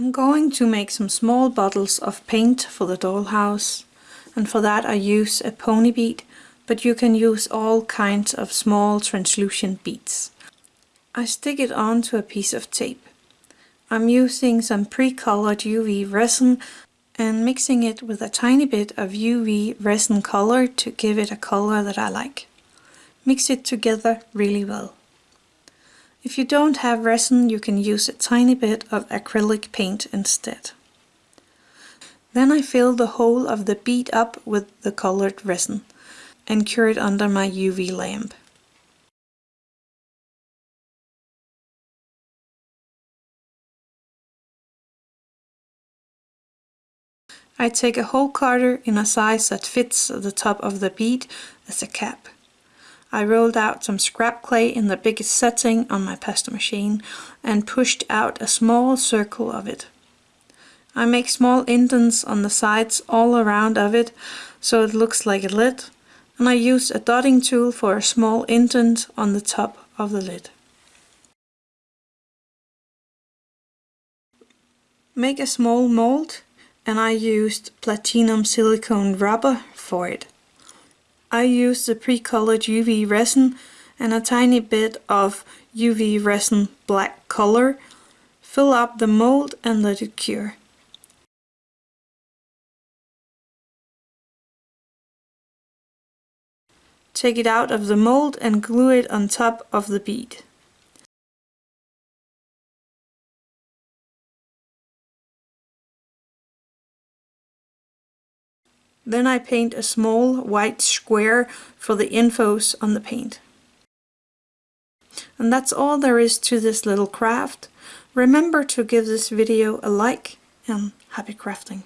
I'm going to make some small bottles of paint for the dollhouse and for that I use a pony bead but you can use all kinds of small translucent beads. I stick it onto a piece of tape. I'm using some pre-colored UV resin and mixing it with a tiny bit of UV resin color to give it a color that I like. Mix it together really well. If you don't have resin you can use a tiny bit of acrylic paint instead. Then I fill the whole of the bead up with the colored resin and cure it under my UV lamp. I take a hole cutter in a size that fits the top of the bead as a cap. I rolled out some scrap clay in the biggest setting on my pasta machine and pushed out a small circle of it. I make small indents on the sides all around of it so it looks like a lid and I use a dotting tool for a small indent on the top of the lid. Make a small mold and I used platinum silicone rubber for it. I used the pre-colored UV resin and a tiny bit of UV resin black color. Fill up the mold and let it cure. Take it out of the mold and glue it on top of the bead. Then I paint a small white square for the infos on the paint. And that's all there is to this little craft. Remember to give this video a like and happy crafting.